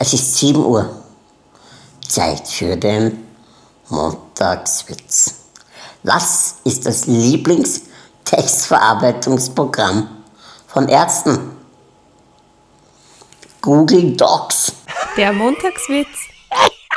Es ist 7 Uhr. Zeit für den Montagswitz. Was ist das Lieblingstextverarbeitungsprogramm von Ärzten? Google Docs. Der Montagswitz